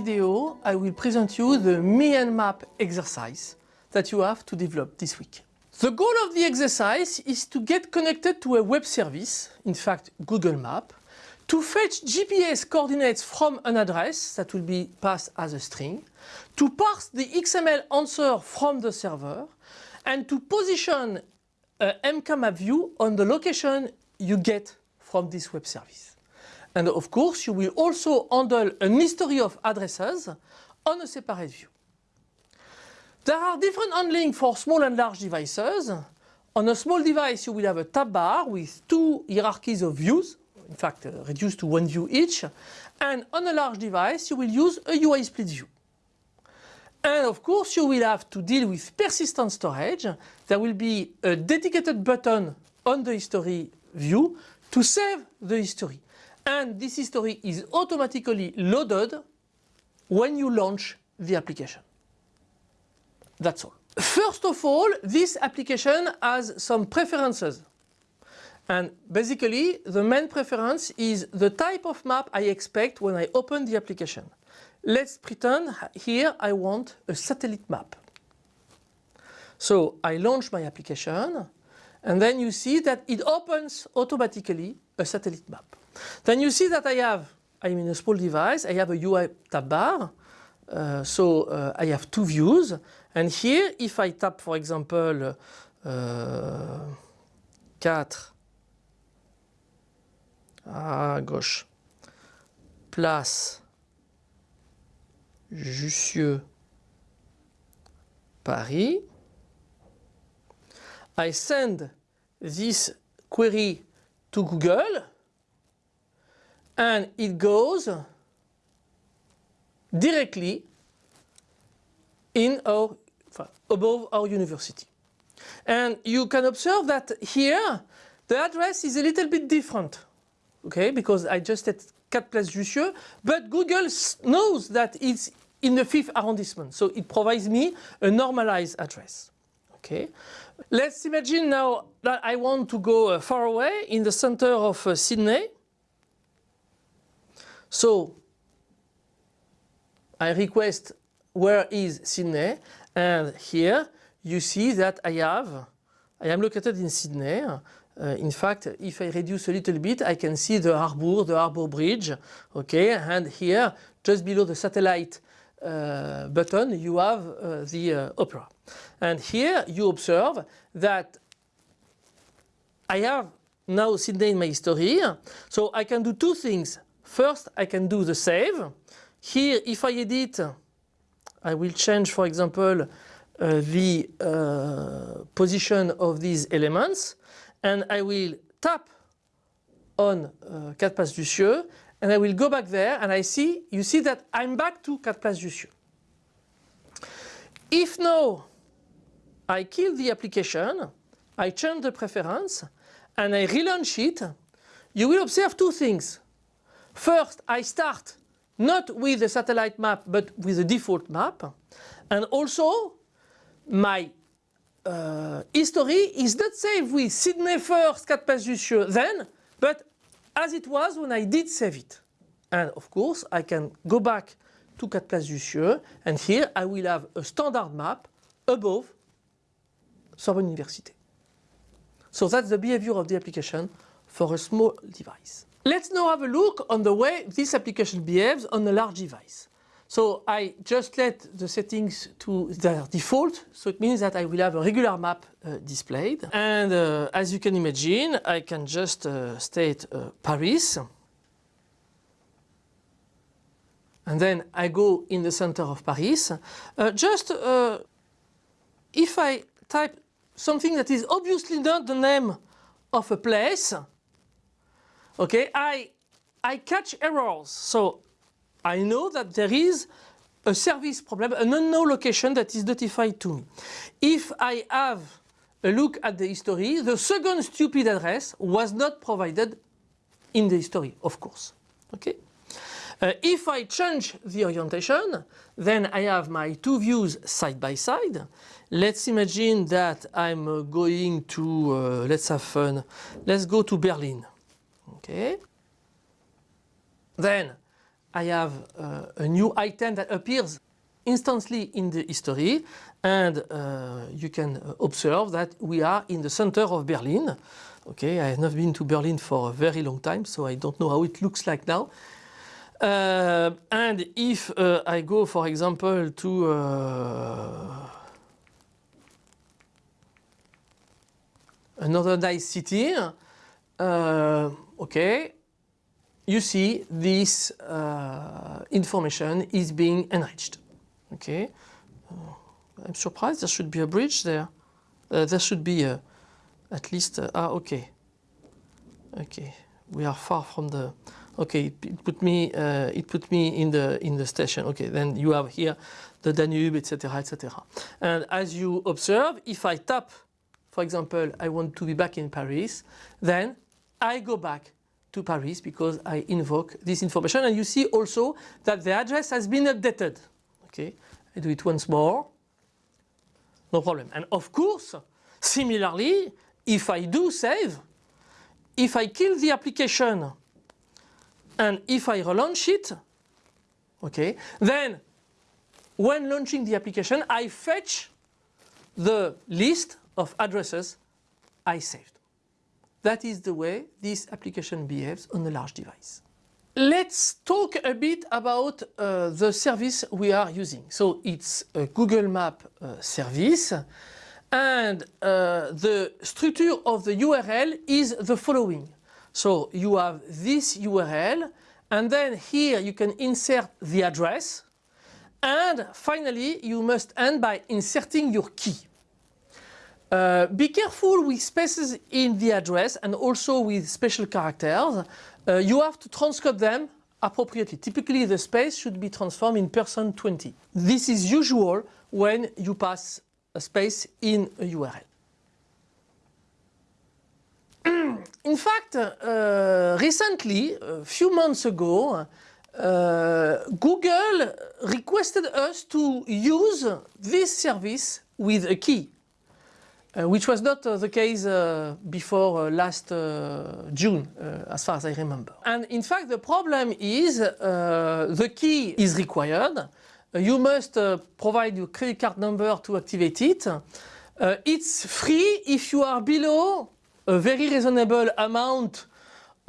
video, I will present you the Me and Map exercise that you have to develop this week. The goal of the exercise is to get connected to a web service, in fact Google Map, to fetch GPS coordinates from an address that will be passed as a string, to parse the XML answer from the server, and to position uh, a MKMapView on the location you get from this web service. And of course, you will also handle an history of addresses on a separate view. There are different handling for small and large devices. On a small device, you will have a tab bar with two hierarchies of views, in fact uh, reduced to one view each. And on a large device, you will use a UI split view. And of course, you will have to deal with persistent storage. There will be a dedicated button on the history view to save the history. And this history is automatically loaded when you launch the application. That's all. First of all, this application has some preferences. And basically, the main preference is the type of map I expect when I open the application. Let's pretend here I want a satellite map. So I launch my application and then you see that it opens automatically a satellite map. Then you see that I have, I'm in a small device, I have a UI tab bar. Uh, so uh, I have two views. And here if I tap for example uh, 4 à gauche place Jussieu Paris I send this query to Google and it goes directly in our above our university. And you can observe that here the address is a little bit different. Okay, because I just said 4 Place Jussieu, but Google knows that it's in the 5th arrondissement, so it provides me a normalized address. Okay, let's imagine now that I want to go uh, far away in the center of uh, Sydney. So I request where is Sydney and here you see that I have, I am located in Sydney. Uh, in fact, if I reduce a little bit, I can see the harbour, the harbour bridge, okay, and here, just below the satellite uh, button, you have uh, the uh, opera. And here you observe that I have now Sydney in my history, so I can do two things. First, I can do the save. Here, if I edit, I will change, for example, uh, the uh, position of these elements and I will tap on uh, 4 Place and I will go back there and I see, you see that I'm back to 4 Place Jussieu. If now I kill the application, I change the preference and I relaunch it, you will observe two things. First, I start not with the satellite map but with the default map and also my uh, history is not saved with Sydney first, 4 Place Jussieu then, but as it was when I did save it. And of course I can go back to 4 Place Jussieu and here I will have a standard map above Sorbonne Université. So that's the behavior of the application for a small device. Let's now have a look on the way this application behaves on a large device. So I just let the settings to their default, so it means that I will have a regular map uh, displayed. And uh, as you can imagine, I can just uh, state uh, Paris. And then I go in the center of Paris. Uh, just uh, if I type something that is obviously not the name of a place, okay, I, I catch errors. So I know that there is a service problem, an unknown location that is notified to me. If I have a look at the history, the second stupid address was not provided in the history, of course. Okay. Uh, if I change the orientation, then I have my two views side by side. Let's imagine that I'm going to, uh, let's have fun, let's go to Berlin. Okay. Then I have uh, a new item that appears instantly in the history and uh, you can observe that we are in the center of Berlin. Okay, I have not been to Berlin for a very long time, so I don't know how it looks like now. Uh, and if uh, I go, for example, to uh, another nice city, uh, okay, you see this uh, information is being enriched. Okay, uh, I'm surprised there should be a bridge there. there should be a, at least, ah, okay, okay, we are far from the, okay, it put me, uh, it put me in the in the station. Okay, then you have here the Danube, etc., etc. And as you observe, if I tap, for example, I want to be back in Paris, then I go back to Paris because I invoke this information. And you see also that the address has been updated. Okay, I do it once more. No problem. And of course, similarly, if I do save, if I kill the application and if I relaunch it, okay, then when launching the application, I fetch the list of addresses I saved. That is the way this application behaves on a large device. Let's talk a bit about uh, the service we are using. So it's a Google Map uh, service and uh, the structure of the URL is the following. So you have this URL and then here you can insert the address and finally you must end by inserting your key. Uh, be careful with spaces in the address and also with special characters. Uh, you have to transcode them appropriately. Typically the space should be transformed in percent 20. This is usual when you pass a space in a URL. in fact, uh, recently, a few months ago, uh, Google requested us to use this service with a key. Uh, which was not uh, the case uh, before last June, as far as I remember. And in fact, the problem is the key is required. you must provide your credit card number to activate it. it's free if you are below a very reasonable amount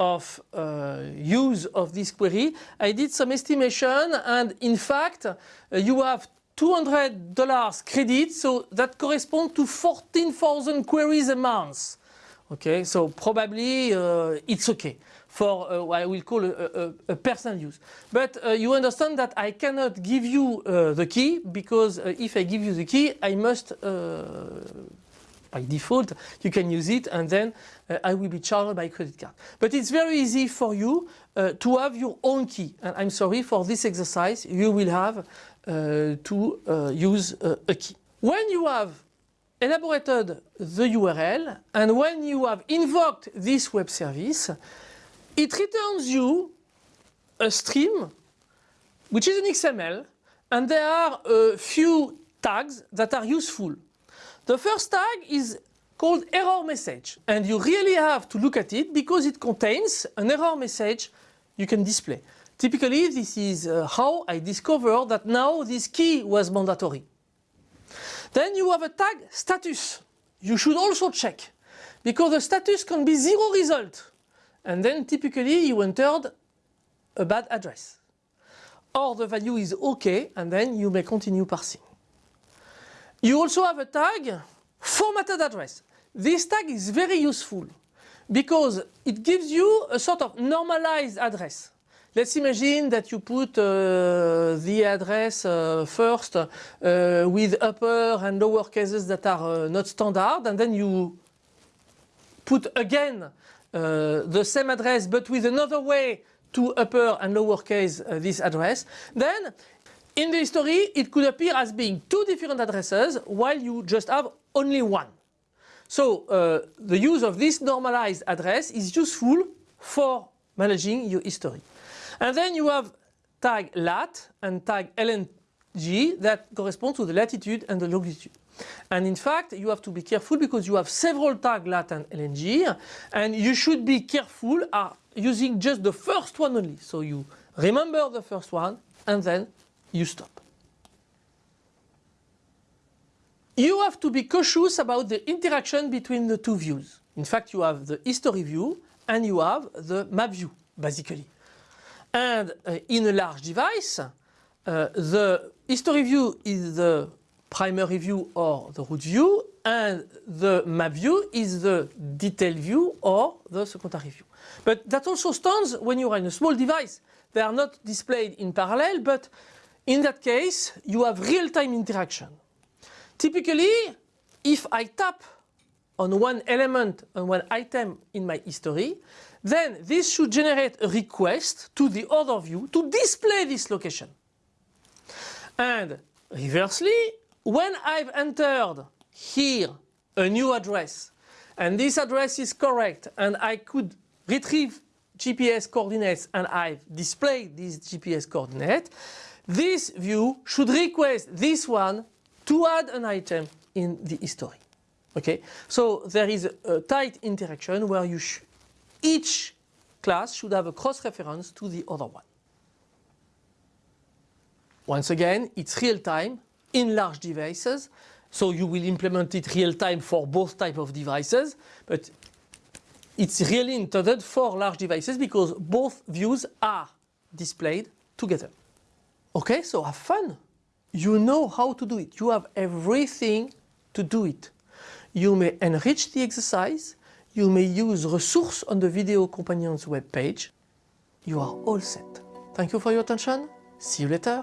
of uh, use of this query. I did some estimation and in fact uh, you have $200 credit, so that corresponds to 14,000 queries a month. Okay, so probably uh, it's okay for uh, what I will call a, a, a personal use. But uh, you understand that I cannot give you uh, the key because uh, if I give you the key, I must, uh, by default, you can use it and then I will be charged by credit card. But it's very easy for you to have your own key. And I'm sorry for this exercise, you will have to uh, use uh, a key. When you have elaborated the URL and when you have invoked this web service, it returns you a stream which is an XML and there are a few tags that are useful. The first tag is called error message and you really have to look at it because it contains an error message you can display. Typically, this is uh, how I discovered that now this key was mandatory. Then you have a tag status. You should also check because the status can be zero result and then typically you entered a bad address or the value is okay and then you may continue parsing. You also have a tag formatted address. This tag is very useful because it gives you a sort of normalized address. Let's imagine that you put uh, the address uh, first uh, with upper and lower cases that are uh, not standard and then you put again uh, the same address but with another way to upper and lower case uh, this address. Then in the history it could appear as being two different addresses while you just have only one. So the use of this normalized address is useful for managing your history. And then you have tag lat and tag lng that correspond to the latitude and the longitude. And in fact, you have to be careful because you have several tag lat and lng and you should be careful uh, using just the first one only. So you remember the first one, and then you stop. You have to be cautious about the interaction between the two views. In fact, you have the history view and you have the map view, basically. And uh, in a large device, uh, the history view is the primary view or the root view and the map view is the detail view or the secondary view. But that also stands when you are in a small device. They are not displayed in parallel, but in that case, you have real-time interaction. Typically, if I tap on one element on one item in my history, then this should generate a request to the other view to display this location. And reversely, when I've entered here a new address and this address is correct and I could retrieve GPS coordinates and I've displayed these GPS coordinates, this view should request this one to add an item in the history. Okay, so there is a, tight interaction where you each class should have a cross-reference to the other one. Once again, it's real time in large devices. So you will implement it real time for both type of devices, but it's really intended for large devices because both views are displayed together. Okay, so have fun. You know how to do it. You have everything to do it. You may enrich the exercise. You may use resources on the Video Companion's web page. You are all set. Thank you for your attention. See you later.